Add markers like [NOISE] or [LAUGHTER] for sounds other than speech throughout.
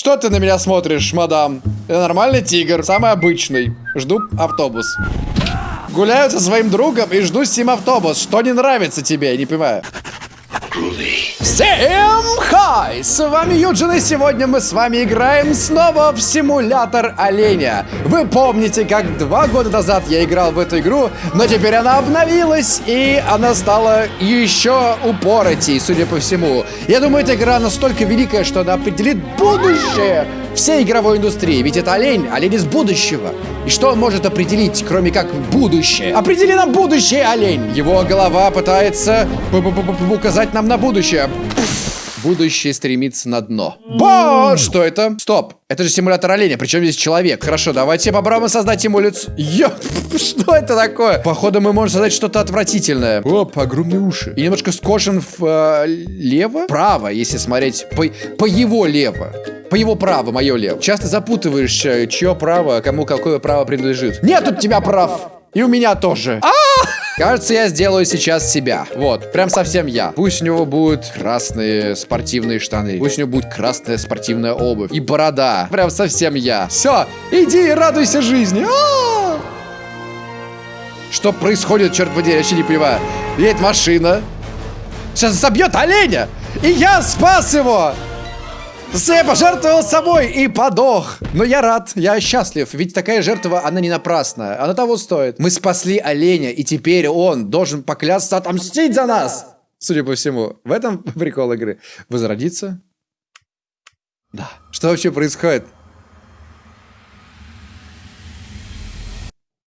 Что ты на меня смотришь, мадам? Я нормальный тигр, самый обычный. Жду автобус. Гуляю со своим другом и жду с ним автобус. Что не нравится тебе, я не понимаю. Всем хай! С вами Юджин, и сегодня мы с вами играем снова в симулятор оленя. Вы помните, как два года назад я играл в эту игру, но теперь она обновилась, и она стала еще упоротей, судя по всему. Я думаю, эта игра настолько великая, что она определит будущее всей игровой индустрии. Ведь это олень, олень из будущего. И что он может определить, кроме как будущее? Определи нам будущее, олень! Его голова пытается указать нам на будущее. Будущее стремится на дно. Бо! Что это? Стоп. Это же симулятор оленя, причем здесь человек. Хорошо, давайте попробуем создать ему лицо. Ё, [LAUGHS] что это такое? Походу мы можем создать что-то отвратительное. Оп, огромные уши. И немножко скошен влево? Э, право, если смотреть по, по его лево. По его праву, мое лево. Часто запутываешь, э, чье право, кому какое право принадлежит. Нет у тебя прав. И у меня тоже. А! Кажется, я сделаю сейчас себя. Вот, прям совсем я. Пусть у него будут красные спортивные штаны. Пусть у него будет красная спортивная обувь. И борода. Прям совсем я. Все, иди и радуйся жизни. А -а -а! Что происходит, черт подери, я вообще не понимаю. Едет машина. Сейчас забьет оленя. И я спас его. Я пожертвовал собой и подох. Но я рад, я счастлив, ведь такая жертва, она не напрасная. Она того стоит. Мы спасли оленя, и теперь он должен поклясться отомстить за нас. Судя по всему, в этом [LAUGHS] прикол игры. Возродиться? Да. Что вообще происходит?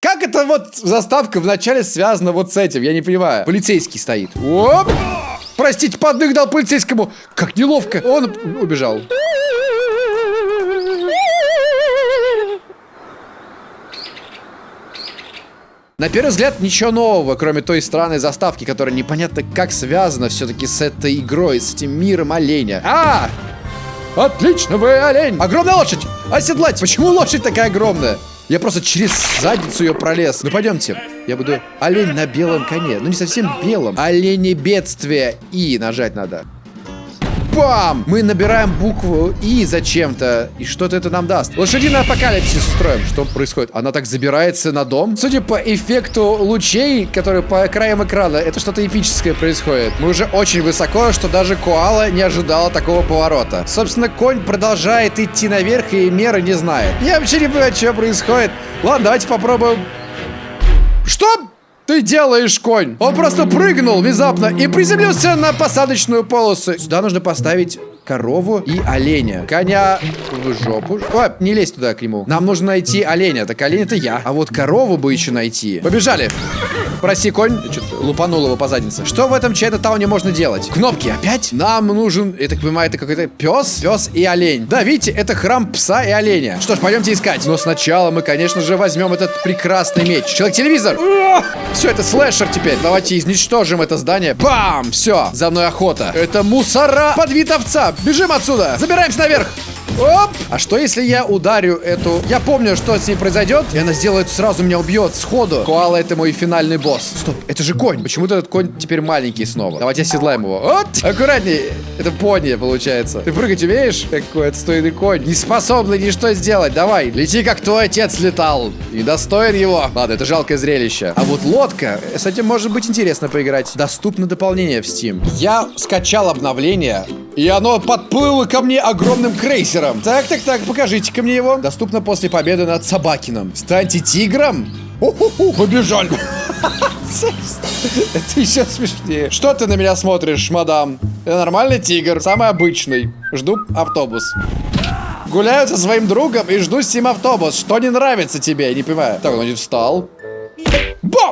Как это вот заставка вначале связана вот с этим? Я не понимаю. Полицейский стоит. Оп! Простите, подных дал полицейскому. Как неловко. Он убежал. На первый взгляд ничего нового, кроме той странной заставки, которая непонятно как связана все-таки с этой игрой, с этим миром оленя. А! Отлично, вы олень! Огромная лошадь! Оседлать! Почему лошадь такая огромная? Я просто через задницу ее пролез. Ну, пойдемте. Я буду олень на белом коне. Ну, не совсем белом. Олени бедствия. И нажать надо. Бам! Мы набираем букву И зачем-то. И что-то это нам даст. Лошадиный апокалипсис устроим. Что происходит? Она так забирается на дом. Судя по эффекту лучей, которые по краям экрана, это что-то эпическое происходит. Мы уже очень высоко, что даже коала не ожидала такого поворота. Собственно, конь продолжает идти наверх и меры не знает. Я вообще не понимаю, что происходит. Ладно, давайте попробуем. Что? Ты делаешь, конь? Он просто прыгнул внезапно и приземлился на посадочную полосу. Сюда нужно поставить корову и оленя. Коня в жопу. О, не лезь туда к нему. Нам нужно найти оленя. Так олень это я. А вот корову бы еще найти. Побежали. Прости, конь. Что-то лупанул его по заднице. Что в этом Чайна-тауне можно делать? Кнопки опять? Нам нужен, я так понимаю, это какой-то пес, пес и олень. Да, видите, это храм пса и оленя. Что ж, пойдемте искать. Но сначала мы, конечно же, возьмем этот прекрасный меч. Человек-телевизор. Все, это слэшер теперь. Давайте изничтожим это здание. Бам! Все, за мной охота. Это мусора под вид овца. Бежим отсюда! Забираемся наверх! Оп! А что если я ударю эту... Я помню, что с ней произойдет, и она сделает сразу меня убьет сходу. Коала это мой финальный босс. Стоп, это же конь. Почему-то этот конь теперь маленький снова. Давайте оседлаем его. Вот! Аккуратней. Это пони, получается. Ты прыгать умеешь? Какой отстойный конь. Не способный ничто сделать. Давай, лети, как твой отец летал. И достоин его. Ладно, это жалкое зрелище. А вот лодка, с этим может быть интересно поиграть. Доступно дополнение в Steam. Я скачал обновление, и оно подплыло ко мне огромным крейсером. Так, так, так, покажите-ка мне его. Доступно после победы над Собакином. Станьте тигром. У-ху-ху, побежали. [LAUGHS] Это еще смешнее. Что ты на меня смотришь, мадам? Я нормальный тигр, самый обычный. Жду автобус. Гуляю со своим другом и жду с ним автобус. Что не нравится тебе? Не понимаю. Так, он не встал.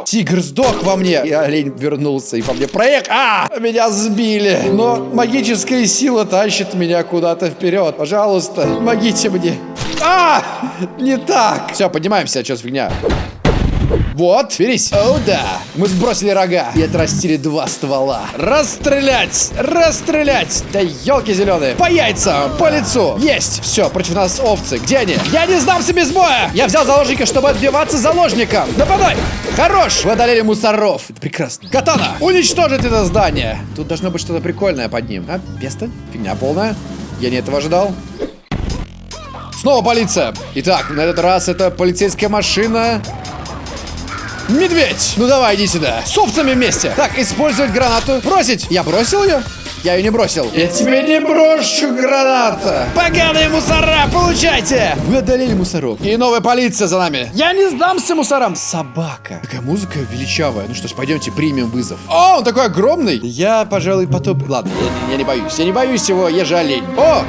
Тигр сдох во мне. И олень вернулся и по мне проехал. А! Меня сбили. Но магическая сила тащит меня куда-то вперед. Пожалуйста, помогите мне. А! Не так. Все, поднимаемся, что с фигня. Вот, берись. О, да. Мы сбросили рога и отрастили два ствола. Расстрелять! Расстрелять! Да елки зеленые. По яйцам, по лицу. Есть. Все, против нас овцы. Где они? Я не сдамся без боя. Я взял заложника, чтобы отбиваться заложником. Нападай! Хорош! Вы одолели мусоров. Это прекрасно. Катана! Уничтожить это здание. Тут должно быть что-то прикольное под ним. А, песто? Фигня полная. Я не этого ожидал. Снова полиция. Итак, на этот раз это полицейская машина. Медведь! Ну давай, иди сюда. С овцами вместе. Так, использовать гранату. Бросить. Я бросил ее? Я ее не бросил. Я тебе не брошу граната. Поганые мусора, получайте. Вы одолели мусоров. И новая полиция за нами. Я не сдамся мусорам. Собака. Такая музыка величавая. Ну что ж, пойдемте примем вызов. О, он такой огромный. Я, пожалуй, потоп... Ладно, я, я не боюсь. Я не боюсь его, я же олень. О!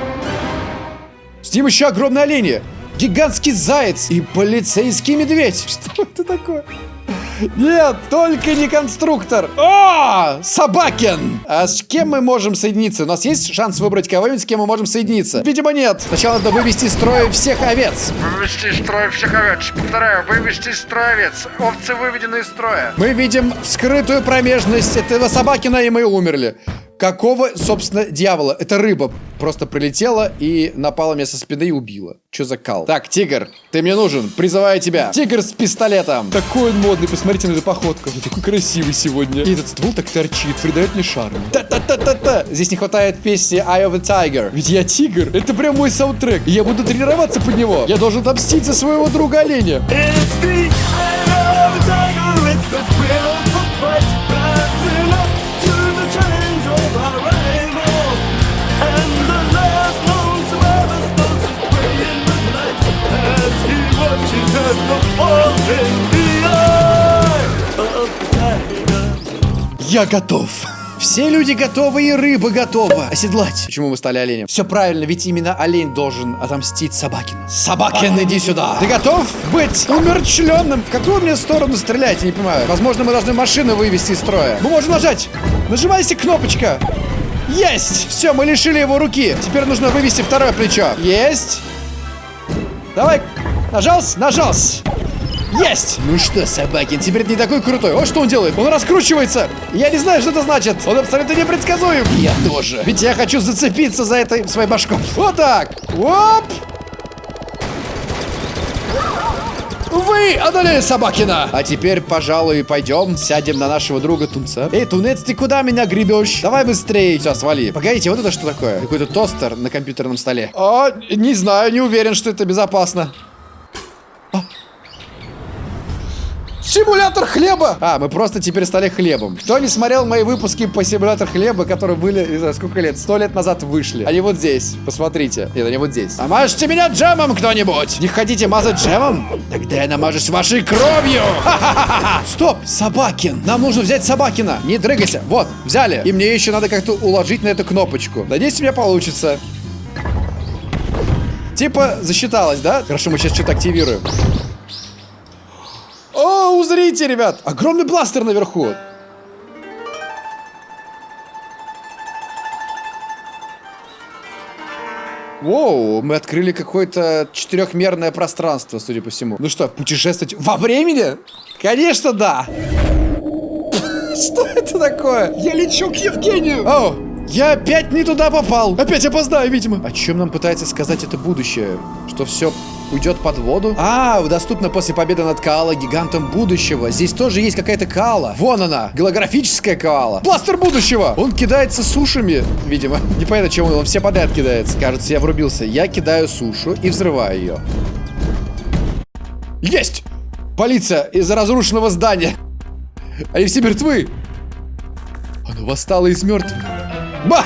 С ним еще огромные олени. Гигантский заяц и полицейский медведь. [LAUGHS] Что это такое? Нет, только не конструктор. О, Собакин! А с кем мы можем соединиться? У нас есть шанс выбрать кого-нибудь, с кем мы можем соединиться? Видимо, нет. Сначала надо вывести из строя всех овец. Вывести из строя всех овец. Повторяю, вывести из строя овец. Овцы выведены из строя. Мы видим скрытую промежность этого Собакина, и мы умерли. Какого, собственно, дьявола? Это рыба просто прилетела и напала мне со спины и убила. Что за кал? Так, тигр, ты мне нужен. Призываю тебя. Тигр с пистолетом. Такой он модный, посмотрите на эту походку. Он такой красивый сегодня. И этот ствол так торчит, придает мне шарм. Та-та-та-та-та. Здесь не хватает песни Eye of a Tiger. Ведь я тигр. Это прям мой саундтрек. И я буду тренироваться под него. Я должен отомстить за своего друга оленя. It's the Я готов. Все люди готовы и рыба готова оседлать. Почему мы стали оленем? Все правильно, ведь именно олень должен отомстить Собакину. Собакин, иди сюда. Ты готов быть умерчленным? В какую мне сторону стрелять, я не понимаю. Возможно, мы должны машину вывести из строя. Мы можем нажать. Нажимайся кнопочка. Есть! Все, мы лишили его руки. Теперь нужно вывести второе плечо. Есть. Давай. Нажался? Нажался. Есть! Ну что, Собакин, теперь не такой крутой. О, что он делает? Он раскручивается. Я не знаю, что это значит. Он абсолютно непредсказуем. Я тоже. Ведь я хочу зацепиться за этой своей башкой. Вот так. Оп! Вы одолели Собакина! А теперь, пожалуй, пойдем, сядем на нашего друга Тунца. Эй, Тунец, ты куда меня гребешь? Давай быстрее. Все, свали. Погодите, вот это что такое? Какой-то тостер на компьютерном столе. А, не знаю, не уверен, что это безопасно. Симулятор хлеба! А, мы просто теперь стали хлебом. Кто не смотрел мои выпуски по симулятор хлеба, которые были, не знаю, сколько лет, сто лет назад вышли. Они вот здесь, посмотрите. Нет, они вот здесь. А мажьте меня джемом кто-нибудь! Не хотите мазать джемом? Тогда я намажусь вашей кровью! Ха-ха-ха-ха! Стоп, Собакин! Нам нужно взять Собакина! Не дрыгайся! Вот, взяли! И мне еще надо как-то уложить на эту кнопочку. Надеюсь, у меня получится. Типа, засчиталось, да? Хорошо, мы сейчас что-то активируем. Узрите, ребят! Огромный бластер наверху. Воу, мы открыли какое-то четырехмерное пространство, судя по всему. Ну что, путешествовать во времени? Конечно, да. [LAUGHS] Что это такое? Я лечу к Евгению. О, я опять не туда попал. Опять опоздаю, видимо. О чем нам пытается сказать это будущее? Что все уйдет под воду? А, доступно после победы над Каала, гигантом будущего. Здесь тоже есть какая-то Каала. Вон она, голографическая Каала. Бластер будущего! Он кидается сушами, видимо. [LAUGHS] Непонятно, чем он, он все подряд кидается. Кажется, я врубился. Я кидаю сушу и взрываю ее. Есть! Полиция из-за разрушенного здания. Они все мертвы. Оно восстало из мертвых. Ба!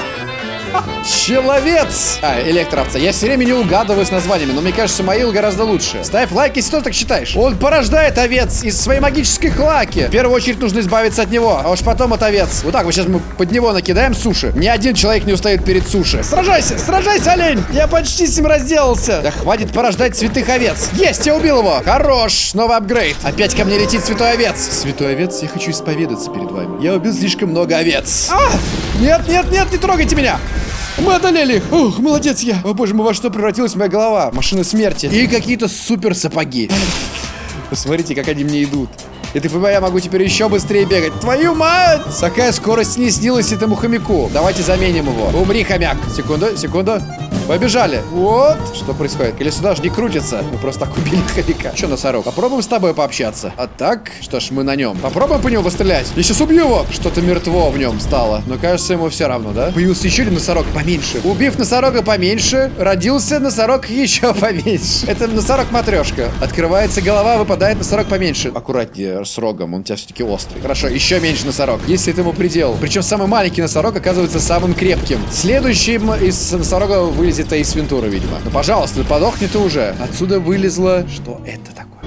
Человец! А, электроовца. Я все время не угадываю с названиями, но мне кажется, Маил гораздо лучше. Ставь лайк, если ты так считаешь. Он порождает овец из своей магической клаки. В первую очередь нужно избавиться от него, а уж потом от овец. Вот так вот сейчас мы под него накидаем суши. Ни один человек не устоит перед суши. Сражайся, сражайся, олень! Я почти с ним разделался. Да хватит порождать святых овец. Есть, я убил его. Хорош, новый апгрейд. Опять ко мне летит святой овец. Святой овец, я хочу исповедаться перед вами. Я убил слишком много овец. А! Нет, нет, нет, не трогайте меня. Мы одолели их! Ух, молодец я! О боже мой, во что превратилась моя голова? Машина смерти. И какие-то супер сапоги. Посмотрите, как они мне идут. И ты понимаешь, я могу теперь еще быстрее бегать. Твою мать! Такая скорость не снилась этому хомяку. Давайте заменим его. Умри, хомяк. Секунду, секунду. Побежали. Вот. Что происходит? Колесо даже не крутится. Мы просто так убили хомяка. Че, носорог? Попробуем с тобой пообщаться. А так? Что ж, мы на нем. Попробуем по нему пострелять. Я сейчас убью его. Что-то мертво в нем стало. Но кажется, ему все равно, да? Появился еще один носорог поменьше. Убив носорога поменьше, родился носорог [LAUGHS] еще поменьше. Это носорог-матрешка. Открывается голова, выпадает носорог поменьше. Аккуратнее с рогом, он у тебя все-таки острый. Хорошо, еще меньше носорог. Если этому предел. Причем самый маленький носорог оказывается самым крепким. Следующим из носорога вылезет Эйс Вентура, видимо. Ну, пожалуйста, подохни ты уже. Отсюда вылезло... Что это такое?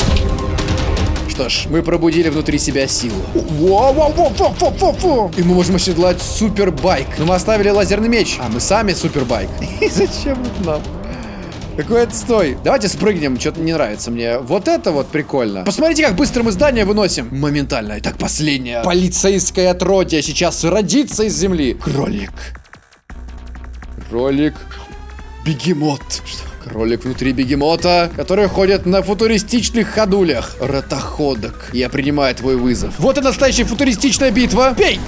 Что ж, мы пробудили внутри себя силу. Во-во-во-во-во-во-во! И мы можем оседлать супербайк. Но мы оставили лазерный меч. А мы сами супербайк. [LAUGHS] И зачем это нам? Какой отстой. Давайте спрыгнем, что-то не нравится мне. Вот это вот прикольно. Посмотрите, как быстро мы здание выносим. Моментально. Итак, последнее. Полицейское отродье сейчас родится из земли. Кролик. Кролик. Бегемот. Что? Кролик внутри бегемота, который ходит на футуристичных ходулях. Ротоходок. Я принимаю твой вызов. Вот и настоящая футуристичная битва. Бей!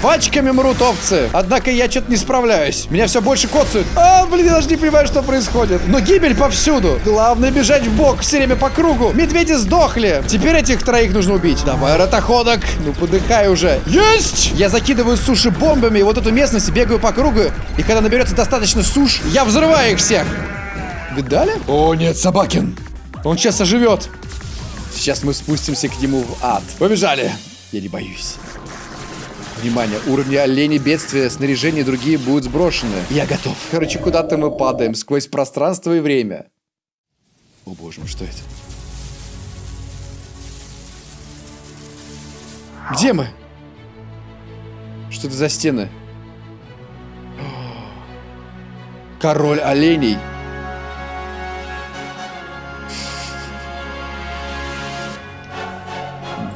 Пачками мрут овцы. Однако я что-то не справляюсь. Меня все больше коцают. А, блин, я даже не понимаю, что происходит. Но гибель повсюду. Главное бежать в бок все время по кругу. Медведи сдохли. Теперь этих троих нужно убить. Давай, ротоходок. Ну, подыхай уже. Есть! Я закидываю суши бомбами и вот эту местность бегаю по кругу. И когда наберется достаточно суш, я взрываю их всех. Видали? О, нет, Собакин. Он сейчас оживет. Сейчас мы спустимся к нему в ад. Побежали. Я не боюсь. Внимание, уровни оленей, бедствия, снаряжение и другие будут сброшены. Я готов. Короче, куда-то мы падаем сквозь пространство и время. О боже мой, что это? Где мы? Что это за стены? Король оленей.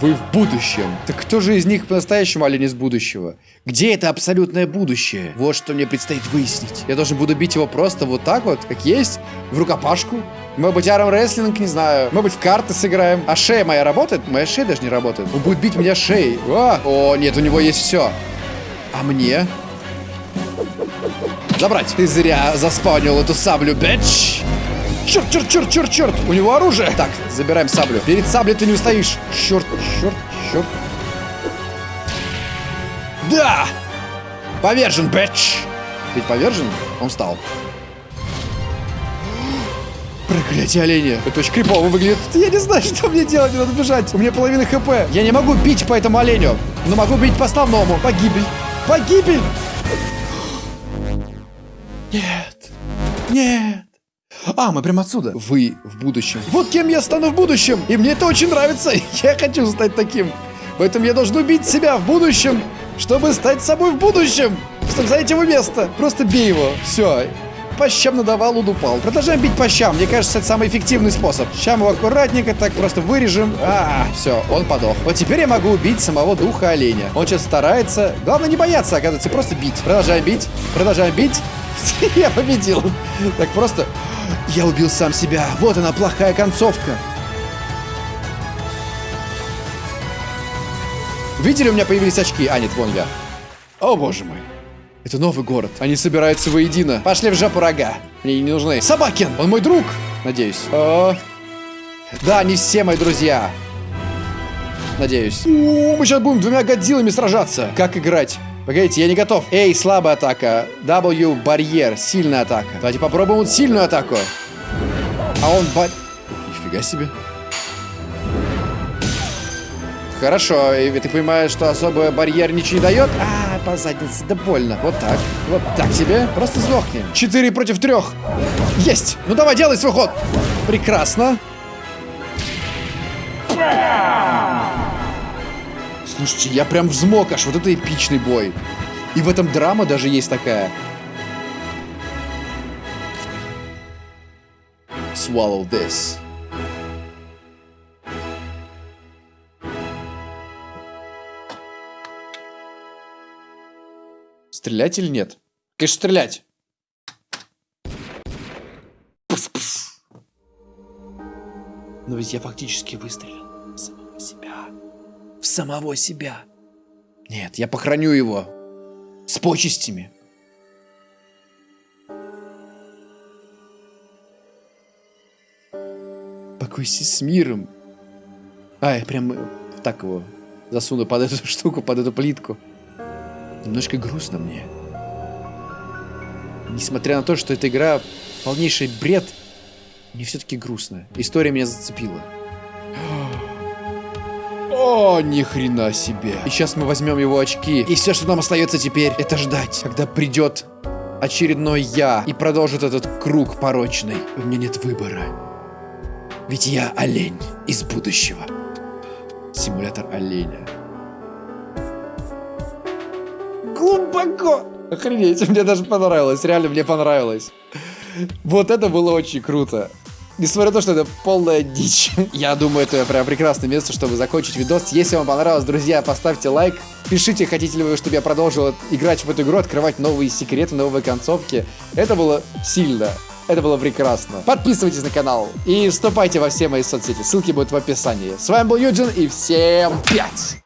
Вы в будущем. Так кто же из них по-настоящему олень из будущего? Где это абсолютное будущее? Вот что мне предстоит выяснить. Я должен буду бить его просто вот так вот, как есть, в рукопашку. Может быть, арм рестлинг, не знаю. Может быть, в карты сыграем. А шея моя работает? Моя шея даже не работает. Он будет бить меня шеей. О, О нет, у него есть все. А мне? Забрать. Ты зря заспаунил эту саблю, бэч. Черт, черт, черт, черт, черт! У него оружие! Так, забираем саблю. Перед саблей ты не устоишь. Черт, черт, черт. Да! Повержен, бэч! Ведь повержен? Он встал. Проклятие оленя. Это очень крипово выглядит. Я не знаю, [LAUGHS] что мне делать, мне надо бежать. У меня половина хп. Я не могу бить по этому оленю, но могу бить по основному. Погибель. Погибель! [GASPS] Нет. Нет. А, мы прям отсюда. Вы в будущем. Вот кем я стану в будущем. И мне это очень нравится. [LAUGHS] Я хочу стать таким. Поэтому я должен убить себя в будущем, чтобы стать собой в будущем. Чтобы занять его место. Просто бей его. Все. По щам надавал, он упал. Продолжаем бить по щам. Мне кажется, это самый эффективный способ. Щам его аккуратненько так просто вырежем. А, все, он подох. Вот теперь я могу убить самого духа оленя. Он сейчас старается. Главное не бояться, оказывается, просто бить. Продолжаем бить. Продолжаем бить. [LAUGHS] Я победил. Так просто... Я убил сам себя. Вот она, плохая концовка. Видели, у меня появились очки? А, нет, вон я. О, боже мой. Это новый город. Они собираются воедино. Пошли в жопу рога. Мне не нужны. Собакин! Он мой друг. Надеюсь. О. Да, не все мои друзья. Надеюсь. О, мы сейчас будем двумя годзиллами сражаться. Как играть? Погодите, я не готов. Эй, слабая атака. W, барьер, сильная атака. Давайте попробуем вот сильную атаку. А он бар... Нифига себе. Хорошо, и ты понимаешь, что особо барьер ничего не дает? А, по заднице, да больно. Вот так, вот так себе. Просто сдохни. Четыре против трех. Есть. Ну давай, делай свой ход. Прекрасно. Слушайте, я прям взмок аж. Вот это эпичный бой. И в этом драма даже есть такая. Swallow this. Стрелять или нет? Конечно, стрелять. Но ведь я фактически выстрелил самого себя. Нет, я похороню его с почестями. Покойся с миром. А, я прям э, так его засуну под эту [LAUGHS] штуку, под эту плитку. Немножко грустно мне. Несмотря на то, что эта игра полнейший бред, мне все-таки грустно. История меня зацепила. О, ни хрена себе. И сейчас мы возьмем его очки. И все, что нам остается теперь, это ждать, когда придет очередной я и продолжит этот круг порочный. У меня нет выбора. Ведь я олень из будущего. Симулятор оленя. Глубоко. Охренеть, мне даже понравилось. Реально, мне понравилось. Вот это было очень круто. Несмотря на то, что это полная дичь. Я думаю, это прям прекрасное место, чтобы закончить видос. Если вам понравилось, друзья, поставьте лайк. Пишите, хотите ли вы, чтобы я продолжил играть в эту игру, открывать новые секреты, новые концовки. Это было сильно. Это было прекрасно. Подписывайтесь на канал и вступайте во все мои соцсети. Ссылки будут в описании. С вами был Юджин и всем пять!